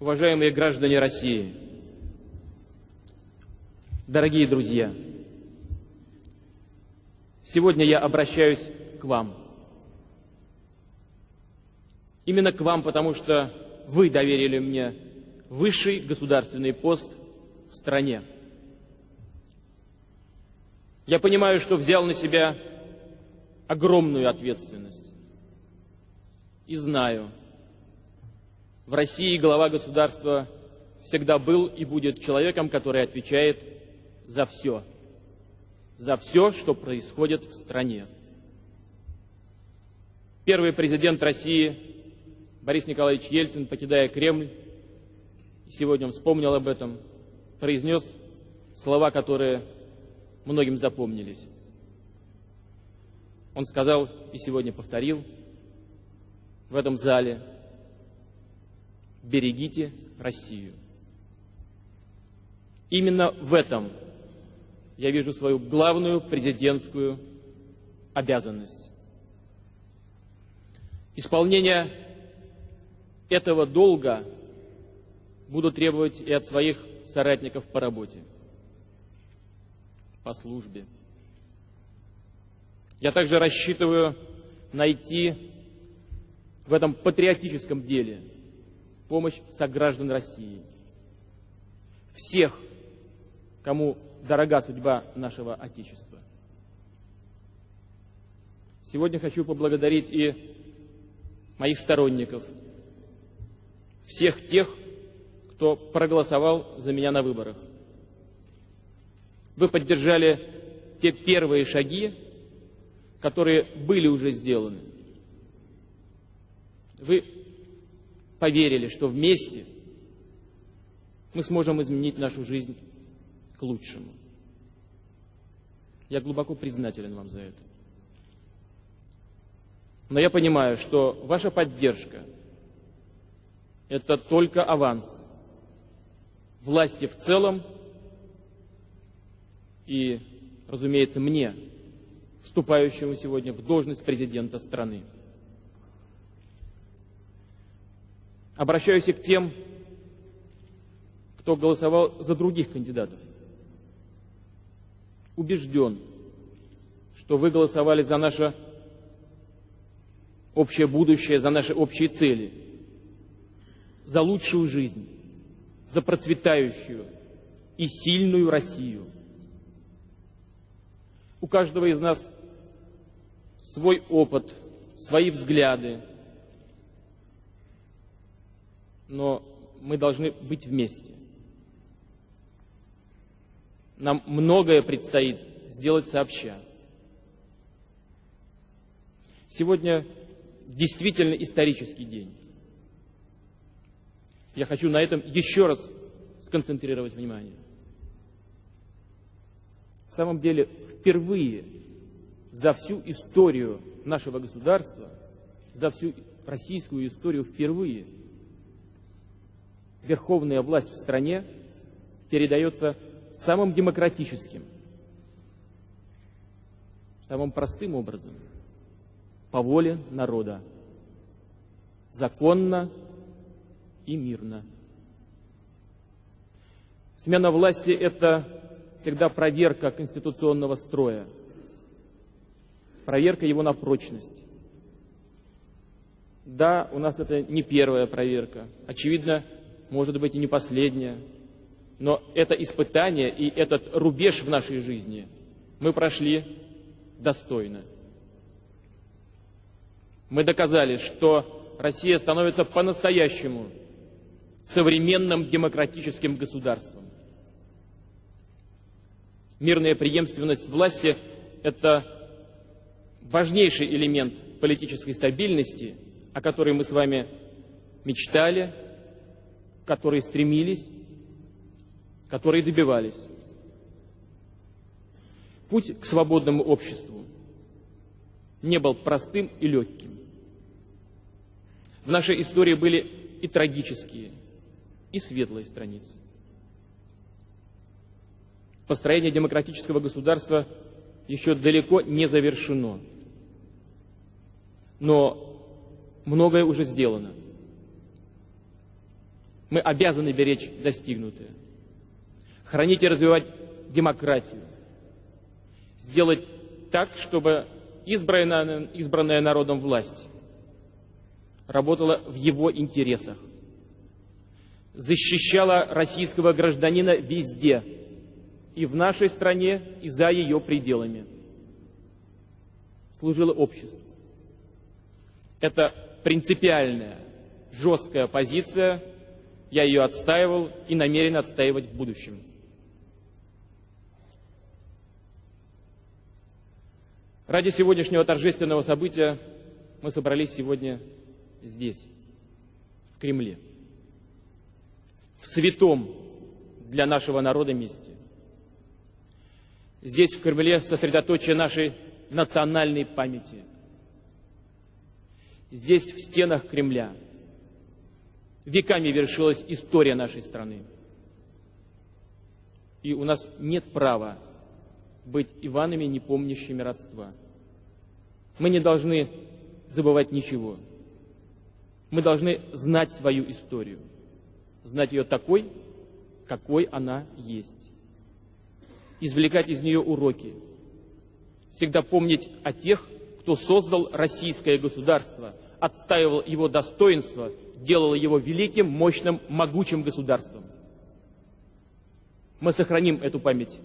уважаемые граждане России, дорогие друзья, сегодня я обращаюсь к вам. Именно к вам, потому что вы доверили мне высший государственный пост в стране. Я понимаю, что взял на себя огромную ответственность. И знаю, в России глава государства всегда был и будет человеком, который отвечает за все. За все, что происходит в стране. Первый президент России Борис Николаевич Ельцин, покидая Кремль, сегодня он вспомнил об этом, произнес слова, которые многим запомнились. Он сказал и сегодня повторил в этом зале, берегите Россию. Именно в этом я вижу свою главную президентскую обязанность. Исполнение этого долга буду требовать и от своих соратников по работе, по службе. Я также рассчитываю найти в этом патриотическом деле помощь сограждан России. Всех, кому дорога судьба нашего Отечества. Сегодня хочу поблагодарить и моих сторонников, всех тех, кто проголосовал за меня на выборах. Вы поддержали те первые шаги, которые были уже сделаны. Вы поверили, что вместе мы сможем изменить нашу жизнь к лучшему. Я глубоко признателен вам за это. Но я понимаю, что ваша поддержка – это только аванс власти в целом и, разумеется, мне, вступающему сегодня в должность президента страны. Обращаюсь и к тем, кто голосовал за других кандидатов. Убежден, что вы голосовали за наше общее будущее, за наши общие цели, за лучшую жизнь, за процветающую и сильную Россию. У каждого из нас свой опыт, свои взгляды, но мы должны быть вместе. Нам многое предстоит сделать сообща. Сегодня действительно исторический день. Я хочу на этом еще раз сконцентрировать внимание. В самом деле, впервые за всю историю нашего государства, за всю российскую историю впервые верховная власть в стране передается самым демократическим, самым простым образом, по воле народа, законно и мирно. Смена власти – это всегда проверка конституционного строя, проверка его на прочность. Да, у нас это не первая проверка, очевидно, может быть и не последняя, но это испытание и этот рубеж в нашей жизни мы прошли достойно. Мы доказали, что Россия становится по-настоящему современным демократическим государством. Мирная преемственность власти – это важнейший элемент политической стабильности, о которой мы с вами мечтали, к которой стремились, которые добивались. Путь к свободному обществу не был простым и легким. В нашей истории были и трагические, и светлые страницы. Построение демократического государства еще далеко не завершено. Но многое уже сделано. Мы обязаны беречь достигнутое. Хранить и развивать демократию. Сделать так, чтобы избранная, избранная народом власть работала в его интересах. Защищала российского гражданина везде, и в нашей стране, и за ее пределами. Служила обществу. Это принципиальная, жесткая позиция. Я ее отстаивал и намерен отстаивать в будущем. Ради сегодняшнего торжественного события мы собрались сегодня здесь, в Кремле, в святом для нашего народа месте. Здесь, в Кремле, сосредоточие нашей национальной памяти. Здесь, в стенах Кремля, веками вершилась история нашей страны. И у нас нет права быть Иванами, не помнящими родства. Мы не должны забывать ничего. Мы должны знать свою историю, знать ее такой, какой она есть. Извлекать из нее уроки. Всегда помнить о тех, кто создал российское государство, отстаивал его достоинство, делал его великим, мощным, могучим государством. Мы сохраним эту память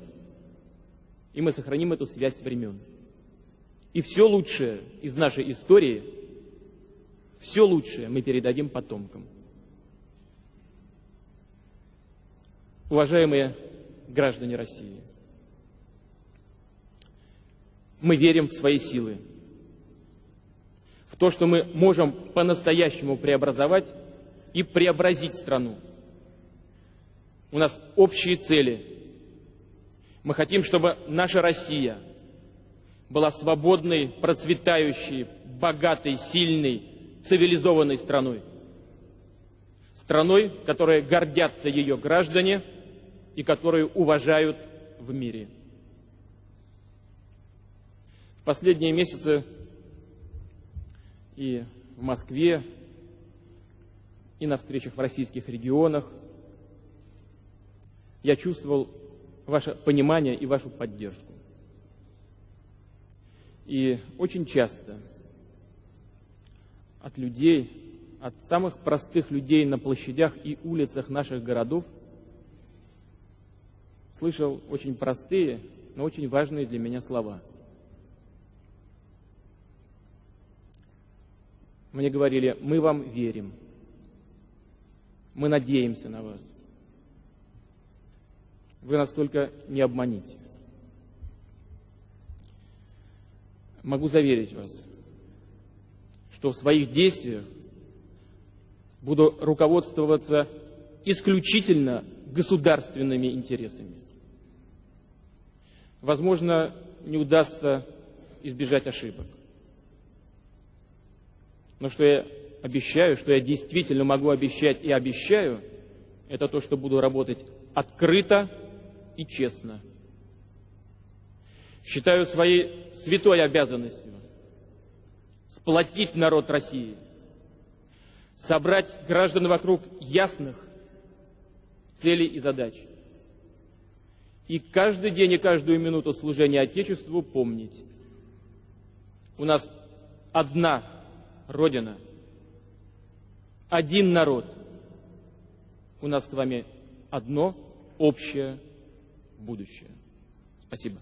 и мы сохраним эту связь времен. И все лучшее из нашей истории, все лучшее мы передадим потомкам. Уважаемые граждане России, мы верим в свои силы, в то, что мы можем по-настоящему преобразовать и преобразить страну. У нас общие цели – мы хотим, чтобы наша Россия была свободной, процветающей, богатой, сильной, цивилизованной страной. Страной, которой гордятся ее граждане и которую уважают в мире. В последние месяцы и в Москве, и на встречах в российских регионах я чувствовал ваше понимание и вашу поддержку. И очень часто от людей, от самых простых людей на площадях и улицах наших городов слышал очень простые, но очень важные для меня слова. Мне говорили, мы вам верим, мы надеемся на вас. Вы нас только не обманите. Могу заверить вас, что в своих действиях буду руководствоваться исключительно государственными интересами. Возможно, не удастся избежать ошибок. Но что я обещаю, что я действительно могу обещать и обещаю, это то, что буду работать открыто, и честно. Считаю своей святой обязанностью сплотить народ России, собрать граждан вокруг ясных целей и задач. И каждый день и каждую минуту служения Отечеству помнить. У нас одна Родина, один народ. У нас с вами одно общее будущее. Спасибо.